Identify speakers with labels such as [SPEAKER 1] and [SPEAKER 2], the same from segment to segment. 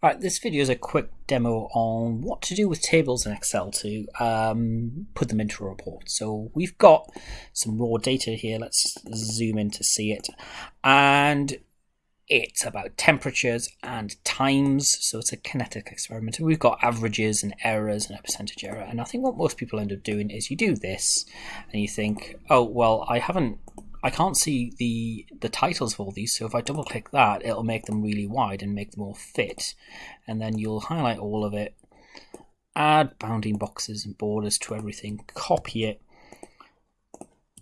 [SPEAKER 1] Right, this video is a quick demo on what to do with tables in Excel to um, put them into a report. So we've got some raw data here. Let's zoom in to see it. And it's about temperatures and times. So it's a kinetic experiment. And we've got averages and errors and a percentage error. And I think what most people end up doing is you do this and you think, oh, well, I haven't I can't see the the titles of all these, so if I double click that, it'll make them really wide and make them all fit. And then you'll highlight all of it, add bounding boxes and borders to everything, copy it,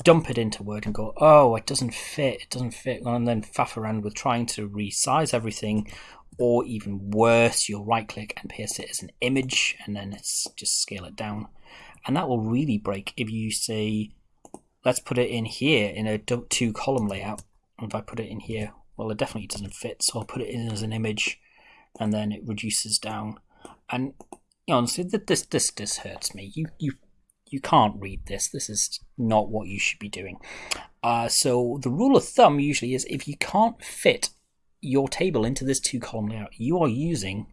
[SPEAKER 1] dump it into Word and go, oh, it doesn't fit, it doesn't fit, and then faff around with trying to resize everything, or even worse, you'll right click and paste it as an image, and then it's just scale it down. And that will really break if you say let's put it in here in a two column layout. If I put it in here, well, it definitely doesn't fit. So I'll put it in as an image and then it reduces down. And honestly, this, this, this hurts me. You, you, you can't read this. This is not what you should be doing. Uh, so the rule of thumb usually is if you can't fit your table into this two column layout, you are using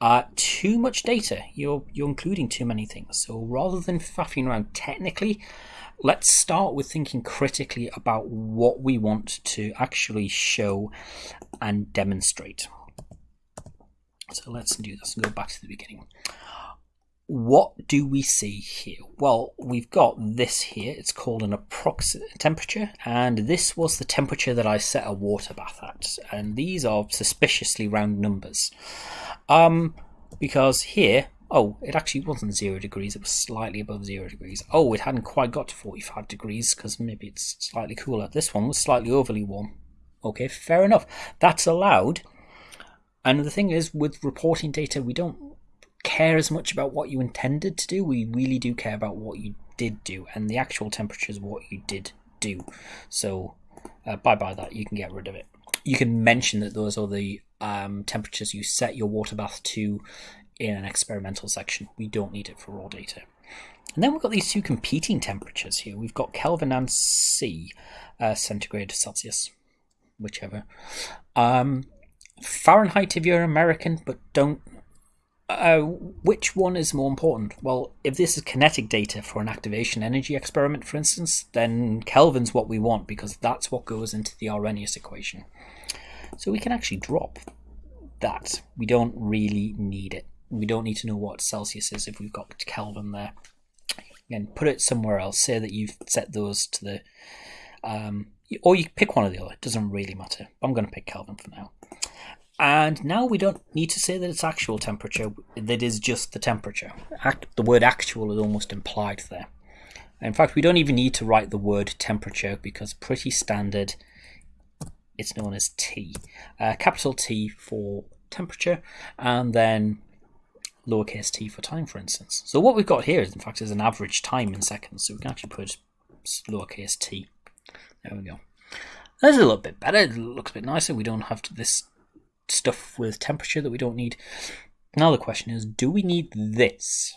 [SPEAKER 1] uh, too much data. You're, you're including too many things. So rather than faffing around technically, let's start with thinking critically about what we want to actually show and demonstrate. So let's do this and go back to the beginning. What do we see here? Well, we've got this here. It's called an approximate temperature, and this was the temperature that I set a water bath at. And these are suspiciously round numbers. Um, because here Oh, it actually wasn't zero degrees, it was slightly above zero degrees. Oh, it hadn't quite got to 45 degrees because maybe it's slightly cooler. This one was slightly overly warm. Okay, fair enough. That's allowed. And the thing is, with reporting data, we don't care as much about what you intended to do. We really do care about what you did do, and the actual temperature is what you did do. So, uh, bye bye that. You can get rid of it. You can mention that those are the um, temperatures you set your water bath to in an experimental section. We don't need it for raw data. And then we've got these two competing temperatures here. We've got Kelvin and C, uh, centigrade, Celsius, whichever. Um, Fahrenheit if you're American, but don't. Uh, which one is more important? Well, if this is kinetic data for an activation energy experiment, for instance, then Kelvin's what we want because that's what goes into the Arrhenius equation. So we can actually drop that. We don't really need it we don't need to know what Celsius is if we've got Kelvin there. Again, put it somewhere else. Say that you've set those to the, um, or you pick one or the other. It doesn't really matter. I'm going to pick Kelvin for now. And now we don't need to say that it's actual temperature. That is just the temperature. Act, the word actual is almost implied there. In fact, we don't even need to write the word temperature because pretty standard. It's known as T. Uh, capital T for temperature, and then lowercase t for time, for instance. So what we've got here, is, in fact, is an average time in seconds. So we can actually put lowercase t. There we go. That's a little bit better. It looks a bit nicer. We don't have this stuff with temperature that we don't need. Now the question is, do we need this?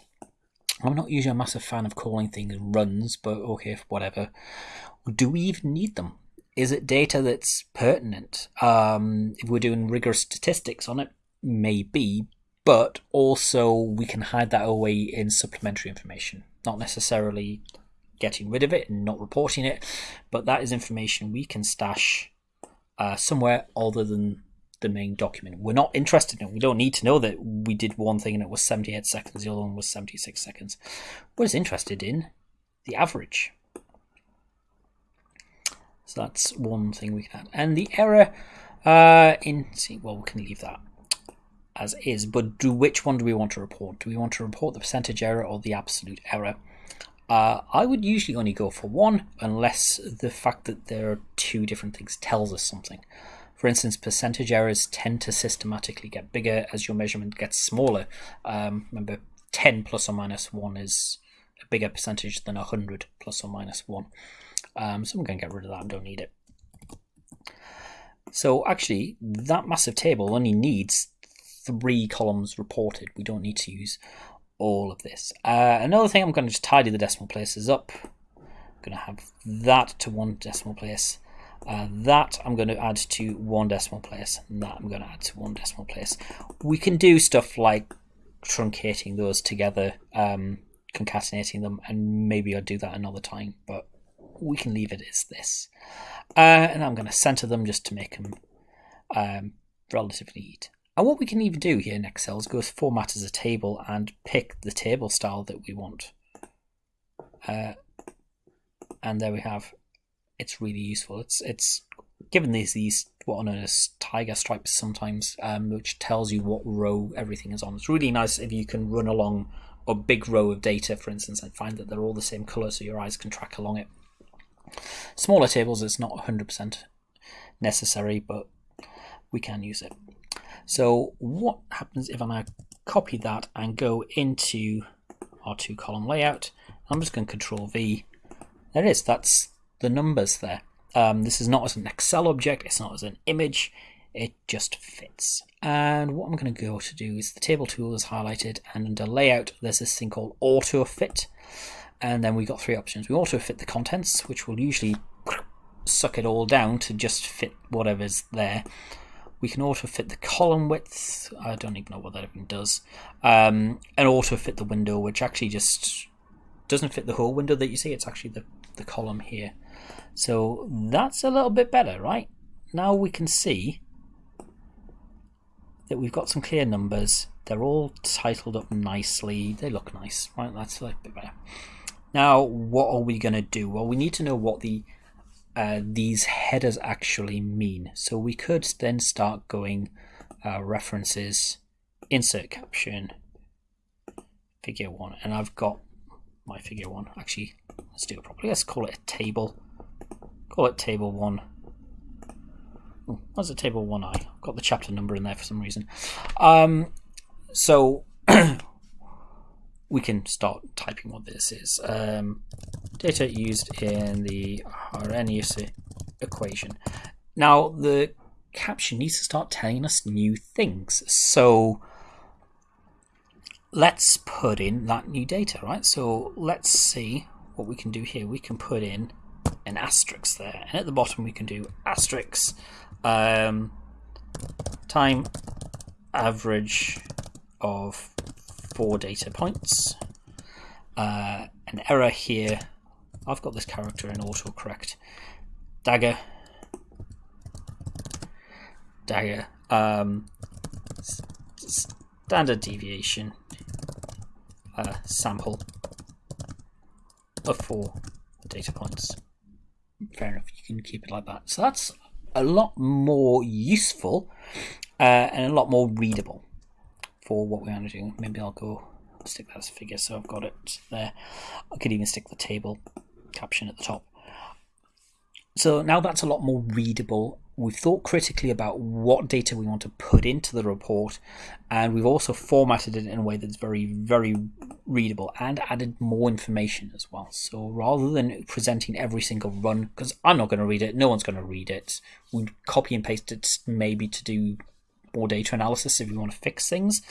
[SPEAKER 1] I'm not usually a massive fan of calling things runs, but okay, whatever. Do we even need them? Is it data that's pertinent? Um, if we're doing rigorous statistics on it, maybe, but also we can hide that away in supplementary information, not necessarily getting rid of it and not reporting it, but that is information we can stash uh, somewhere other than the main document. We're not interested in it. We don't need to know that we did one thing and it was 78 seconds, the other one was 76 seconds. We're just interested in the average. So that's one thing we can add. And the error uh, in, see, well, we can leave that as is, but do which one do we want to report? Do we want to report the percentage error or the absolute error? Uh, I would usually only go for one unless the fact that there are two different things tells us something. For instance, percentage errors tend to systematically get bigger as your measurement gets smaller. Um, remember, 10 plus or minus 1 is a bigger percentage than 100 plus or minus 1. Um, so I'm going to get rid of that, I don't need it. So actually, that massive table only needs three columns reported. We don't need to use all of this. Uh, another thing, I'm going to just tidy the decimal places up. I'm going to have that to one decimal place. Uh, that I'm going to add to one decimal place, and that I'm going to add to one decimal place. We can do stuff like truncating those together, um, concatenating them, and maybe I'll do that another time, but we can leave it as this. Uh, and I'm going to center them just to make them um, relatively neat. And what we can even do here in Excel is go to format as a table and pick the table style that we want. Uh, and there we have. It's really useful. It's it's given these these what are known as tiger stripes sometimes, um, which tells you what row everything is on. It's really nice if you can run along a big row of data, for instance, and find that they're all the same color, so your eyes can track along it. Smaller tables, it's not 100% necessary, but we can use it. So what happens if I now copy that and go into our two column layout? I'm just going to control V. There it is, that's the numbers there. Um, this is not as an Excel object, it's not as an image, it just fits. And what I'm going to go to do is the table tool is highlighted and under layout there's this thing called auto fit and then we've got three options. We auto fit the contents which will usually suck it all down to just fit whatever's there. We can auto fit the column width. I don't even know what that even does. Um, and auto fit the window, which actually just doesn't fit the whole window that you see. It's actually the, the column here. So that's a little bit better, right? Now we can see that we've got some clear numbers. They're all titled up nicely. They look nice, right? That's a little bit better. Now, what are we going to do? Well, we need to know what the uh, these headers actually mean. So we could then start going uh, references, insert caption, figure one, and I've got my figure one. Actually, let's do it properly. Let's call it a table. Call it table one. What's a table one I? I've got the chapter number in there for some reason. Um, so we can start typing what this is. Um, data used in the Arrhenius equation. Now, the caption needs to start telling us new things. So let's put in that new data, right? So let's see what we can do here. We can put in an asterisk there. And at the bottom, we can do asterisk um, time average of four data points. Uh, an error here. I've got this character in autocorrect. Dagger. Dagger. Um, standard deviation. Uh, sample of four data points. Fair enough, you can keep it like that. So that's a lot more useful uh, and a lot more readable for what we're going to do. Maybe I'll go stick that as a figure so I've got it there. I could even stick the table caption at the top. So now that's a lot more readable. We've thought critically about what data we want to put into the report, and we've also formatted it in a way that's very, very readable and added more information as well. So rather than presenting every single run, because I'm not going to read it, no one's going to read it, we copy and paste it maybe to do more data analysis if you want to fix things.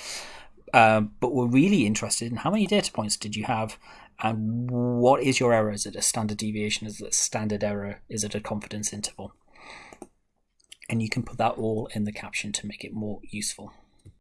[SPEAKER 1] Um, but we're really interested in how many data points did you have and what is your error? Is it a standard deviation? Is it a standard error? Is it a confidence interval? And you can put that all in the caption to make it more useful.